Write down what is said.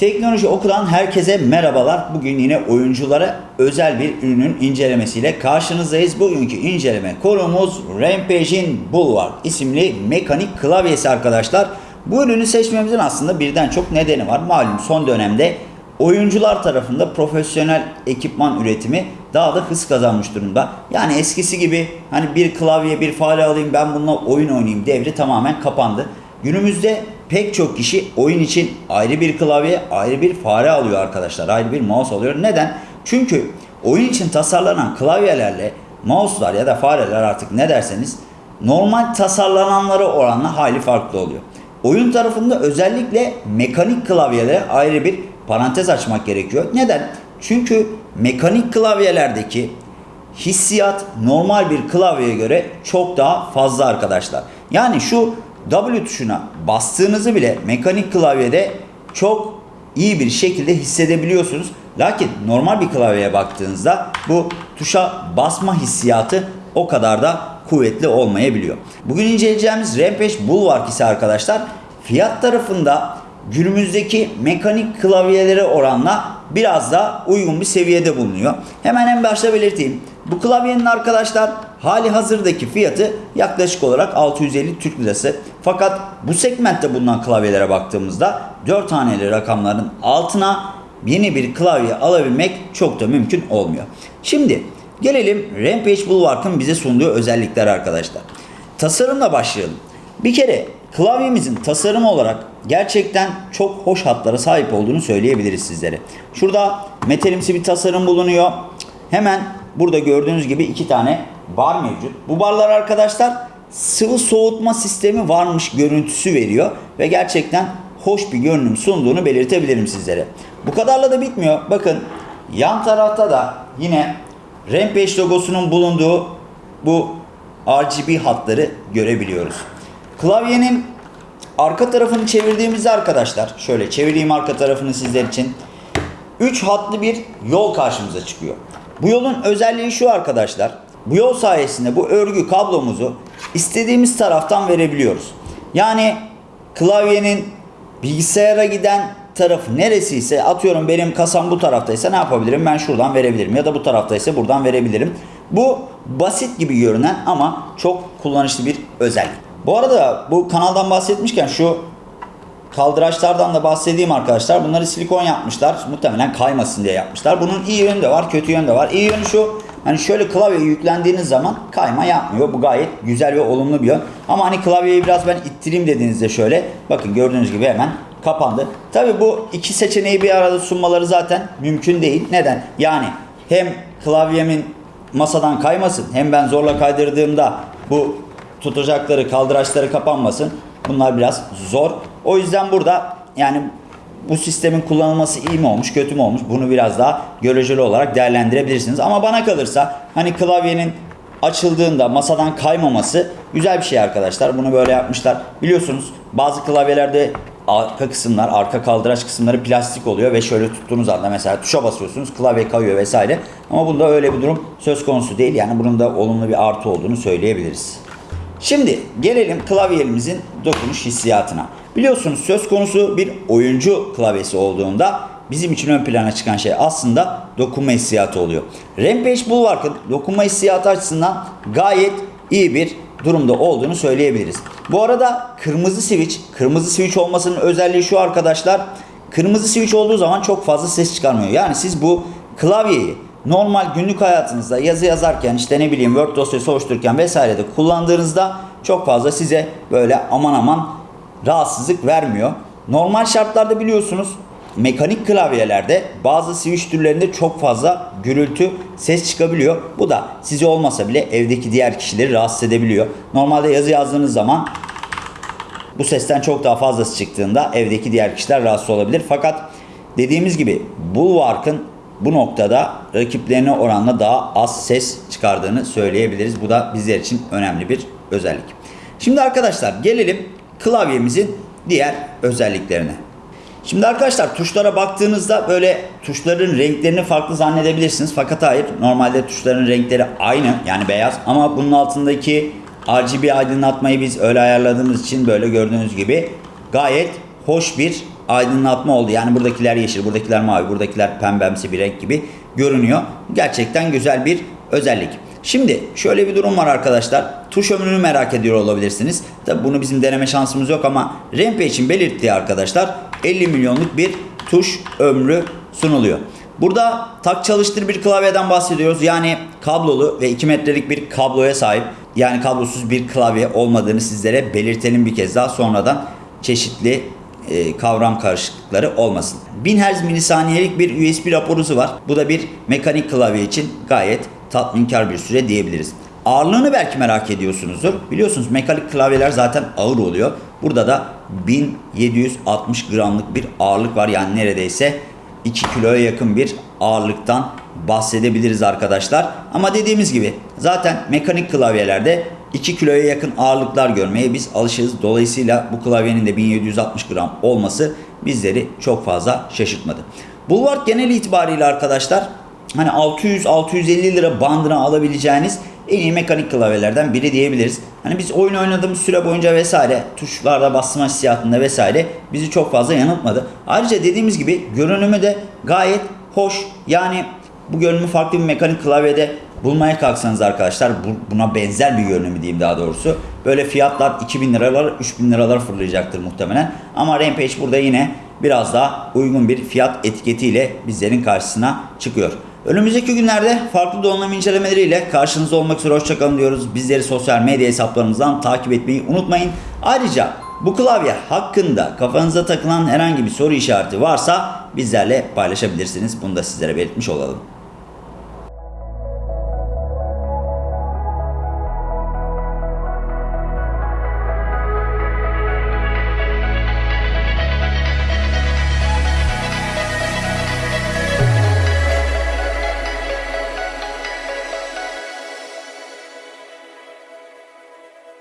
Teknoloji Oku'dan herkese merhabalar. Bugün yine oyunculara özel bir ürünün incelemesiyle karşınızdayız. Bugünkü inceleme konumuz Rampage'in Bulwark isimli mekanik klavyesi arkadaşlar. Bu ürünü seçmemizin aslında birden çok nedeni var. Malum son dönemde oyuncular tarafında profesyonel ekipman üretimi daha da hız kazanmış durumda. Yani eskisi gibi hani bir klavye bir fare alayım ben bununla oyun oynayayım devri tamamen kapandı. Günümüzde pek çok kişi oyun için ayrı bir klavye, ayrı bir fare alıyor arkadaşlar. Ayrı bir mouse alıyor. Neden? Çünkü oyun için tasarlanan klavyelerle mouse'lar ya da fareler artık ne derseniz normal tasarlananlara oranla hali farklı oluyor. Oyun tarafında özellikle mekanik klavyelere ayrı bir parantez açmak gerekiyor. Neden? Çünkü mekanik klavyelerdeki hissiyat normal bir klavyeye göre çok daha fazla arkadaşlar. Yani şu W tuşuna bastığınızı bile mekanik klavyede çok iyi bir şekilde hissedebiliyorsunuz. Lakin normal bir klavyeye baktığınızda bu tuşa basma hissiyatı o kadar da kuvvetli olmayabiliyor. Bugün inceleyeceğimiz Rampage Bulwark ise arkadaşlar fiyat tarafında günümüzdeki mekanik klavyelere oranla biraz daha uygun bir seviyede bulunuyor. Hemen en başta belirteyim. Bu klavyenin arkadaşlar hali hazırdaki fiyatı yaklaşık olarak 650 Türk Lirası. Fakat bu segmentte bulunan klavyelere baktığımızda 4 haneli rakamların altına yeni bir klavye alabilmek çok da mümkün olmuyor. Şimdi gelelim Rampage Bulwark'ın bize sunduğu özellikler arkadaşlar. Tasarımla başlayalım. Bir kere klavyemizin tasarım olarak gerçekten çok hoş hatlara sahip olduğunu söyleyebiliriz sizlere. Şurada metalimsi bir tasarım bulunuyor. Hemen burada gördüğünüz gibi iki tane bar mevcut. Bu barlar arkadaşlar sıvı soğutma sistemi varmış görüntüsü veriyor ve gerçekten hoş bir görünüm sunduğunu belirtebilirim sizlere. Bu kadarla da bitmiyor. Bakın yan tarafta da yine Rampage logosunun bulunduğu bu RGB hatları görebiliyoruz. Klavyenin arka tarafını çevirdiğimizde arkadaşlar şöyle çevireyim arka tarafını sizler için 3 hatlı bir yol karşımıza çıkıyor. Bu yolun özelliği şu arkadaşlar. Bu yol sayesinde bu örgü kablomuzu istediğimiz taraftan verebiliyoruz. Yani klavyenin bilgisayara giden tarafı neresiyse atıyorum benim kasam bu taraftaysa ne yapabilirim? Ben şuradan verebilirim ya da bu taraftaysa buradan verebilirim. Bu basit gibi görünen ama çok kullanışlı bir özellik. Bu arada bu kanaldan bahsetmişken şu kaldıraçlardan da bahsedeyim arkadaşlar. Bunları silikon yapmışlar. Muhtemelen kaymasın diye yapmışlar. Bunun iyi yönü de var, kötü yönü de var. İyi yönü şu. Hani şöyle klavyeye yüklendiğiniz zaman kayma yapmıyor. Bu gayet güzel ve olumlu bir yön. Ama hani klavyeyi biraz ben ittireyim dediğinizde şöyle bakın gördüğünüz gibi hemen kapandı. Tabi bu iki seçeneği bir arada sunmaları zaten mümkün değil. Neden? Yani hem klavyemin masadan kaymasın hem ben zorla kaydırdığımda bu tutacakları kaldıraçları kapanmasın. Bunlar biraz zor. O yüzden burada yani bu sistemin kullanılması iyi mi olmuş, kötü mü olmuş? Bunu biraz daha göreceli olarak değerlendirebilirsiniz. Ama bana kalırsa hani klavyenin açıldığında masadan kaymaması güzel bir şey arkadaşlar. Bunu böyle yapmışlar. Biliyorsunuz bazı klavyelerde arka kısımlar, arka kaldıraç kısımları plastik oluyor ve şöyle tuttuğunuz anda mesela tuşa basıyorsunuz, klavye kayıyor vesaire. Ama bunda öyle bir durum söz konusu değil. Yani bunun da olumlu bir artı olduğunu söyleyebiliriz. Şimdi gelelim klavyemizin dokunuş hissiyatına. Biliyorsunuz söz konusu bir oyuncu klavyesi olduğunda bizim için ön plana çıkan şey aslında dokunma hissiyatı oluyor. Rampage Bulwark'ın dokunma hissiyatı açısından gayet iyi bir durumda olduğunu söyleyebiliriz. Bu arada kırmızı switch, kırmızı switch olmasının özelliği şu arkadaşlar. Kırmızı switch olduğu zaman çok fazla ses çıkarmıyor. Yani siz bu klavyeyi normal günlük hayatınızda yazı yazarken işte ne bileyim Word dosyası oluştururken vesairede kullandığınızda çok fazla size böyle aman aman rahatsızlık vermiyor. Normal şartlarda biliyorsunuz mekanik klavyelerde bazı switch türlerinde çok fazla gürültü ses çıkabiliyor. Bu da size olmasa bile evdeki diğer kişileri rahatsız edebiliyor. Normalde yazı yazdığınız zaman bu sesten çok daha fazlası çıktığında evdeki diğer kişiler rahatsız olabilir. Fakat dediğimiz gibi Bulwark'ın bu noktada rakiplerine oranla daha az ses çıkardığını söyleyebiliriz. Bu da bizler için önemli bir özellik. Şimdi arkadaşlar gelelim klavyemizin diğer özelliklerine. Şimdi arkadaşlar tuşlara baktığınızda böyle tuşların renklerini farklı zannedebilirsiniz. Fakat hayır normalde tuşların renkleri aynı yani beyaz ama bunun altındaki RGB aydınlatmayı biz öyle ayarladığımız için böyle gördüğünüz gibi gayet hoş bir aydınlatma oldu. Yani buradakiler yeşil, buradakiler mavi, buradakiler pembemsi bir renk gibi görünüyor. Gerçekten güzel bir özellik. Şimdi şöyle bir durum var arkadaşlar. Tuş ömrünü merak ediyor olabilirsiniz. Tabi bunu bizim deneme şansımız yok ama Rampage'in belirttiği arkadaşlar 50 milyonluk bir tuş ömrü sunuluyor. Burada tak çalıştır bir klavyeden bahsediyoruz. Yani kablolu ve 2 metrelik bir kabloya sahip. Yani kablosuz bir klavye olmadığını sizlere belirtelim bir kez daha sonradan çeşitli e, kavram karışıklıkları olmasın. 1000 Hz milisaniyelik bir USB raporusu var. Bu da bir mekanik klavye için gayet tatminkar bir süre diyebiliriz. Ağırlığını belki merak ediyorsunuzdur. Biliyorsunuz mekanik klavyeler zaten ağır oluyor. Burada da 1760 gramlık bir ağırlık var. Yani neredeyse 2 kiloya yakın bir ağırlıktan bahsedebiliriz arkadaşlar. Ama dediğimiz gibi zaten mekanik klavyelerde 2 kiloya yakın ağırlıklar görmeye biz alışığız. Dolayısıyla bu klavyenin de 1760 gram olması bizleri çok fazla şaşırtmadı. Bulwark genel itibariyle arkadaşlar hani 600-650 lira bandına alabileceğiniz en iyi mekanik klavyelerden biri diyebiliriz. Hani biz oyun oynadığımız süre boyunca vesaire tuşlarda basma hissiyatında vesaire bizi çok fazla yanıltmadı. Ayrıca dediğimiz gibi görünümü de gayet hoş. Yani bu görünümü farklı bir mekanik klavyede bulmaya kalksanız arkadaşlar bu- buna benzer bir görünümü diyeyim daha doğrusu. Böyle fiyatlar 2000 liralar 3000 liralar fırlayacaktır muhtemelen. Ama Rampage burada yine biraz daha uygun bir fiyat etiketiyle bizlerin karşısına çıkıyor. Önümüzdeki günlerde farklı donanım incelemeleriyle karşınızda olmak üzere hoşçakalın diyoruz. Bizleri sosyal medya hesaplarımızdan takip etmeyi unutmayın. Ayrıca bu klavye hakkında kafanıza takılan herhangi bir soru işareti varsa bizlerle paylaşabilirsiniz. Bunu da sizlere belirtmiş olalım.